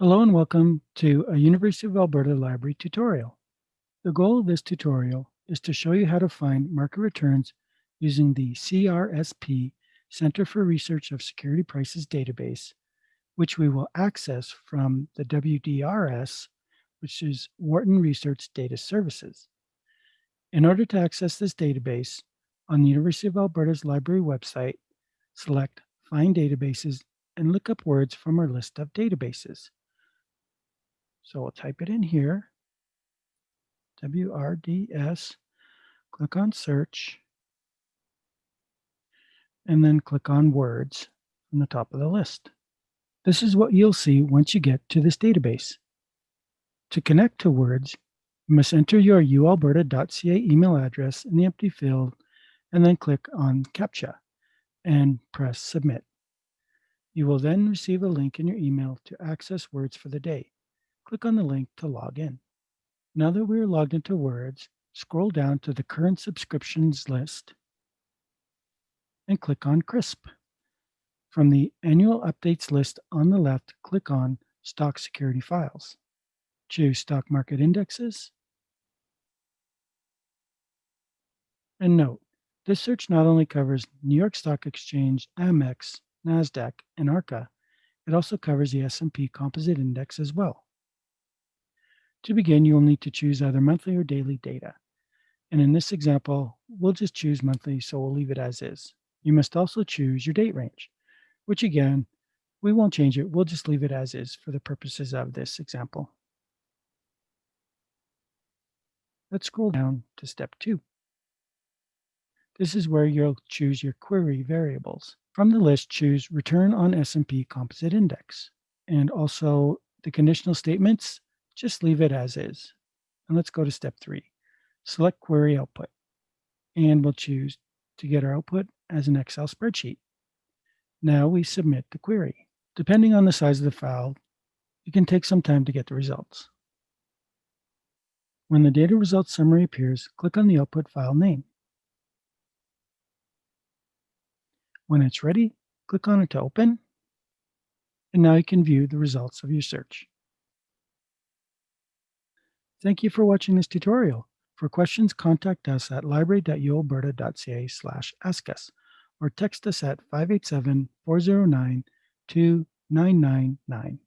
Hello and welcome to a University of Alberta Library tutorial. The goal of this tutorial is to show you how to find market returns using the CRSP Center for Research of Security Prices database, which we will access from the WRDS, which is Wharton Research Data Services. In order to access this database, on the University of Alberta's library website, select Find Databases and look up words from our list of databases. So we'll type it in here, WRDS, click on search, and then click on words on the top of the list. This is what you'll see once you get to this database. To connect to words, you must enter your ualberta.ca email address in the empty field and then click on CAPTCHA and press submit. You will then receive a link in your email to access words for the day click on the link to log in. Now that we are logged into Words, scroll down to the current subscriptions list and click on CRSP. From the annual updates list on the left, click on Stock Security Files. Choose Stock Market Indexes. And note, this search not only covers New York Stock Exchange, AMEX, NASDAQ, and ARCA, it also covers the S&P Composite Index as well. To begin, you will need to choose either monthly or daily data. And in this example, we'll just choose monthly, so we'll leave it as is. You must also choose your date range, which again, we won't change it. We'll just leave it as is for the purposes of this example. Let's scroll down to step two. This is where you'll choose your query variables. From the list, choose Return on S&P Composite Index, and also the conditional statements just leave it as is. And let's go to step three. Select query output. And we'll choose to get our output as an Excel spreadsheet. Now we submit the query. Depending on the size of the file, it can take some time to get the results. When the data results summary appears, click on the output file name. When it's ready, click on it to open, and now you can view the results of your search. Thank you for watching this tutorial. For questions, contact us at library.ualberta.ca slash ask us or text us at 587 409 2999.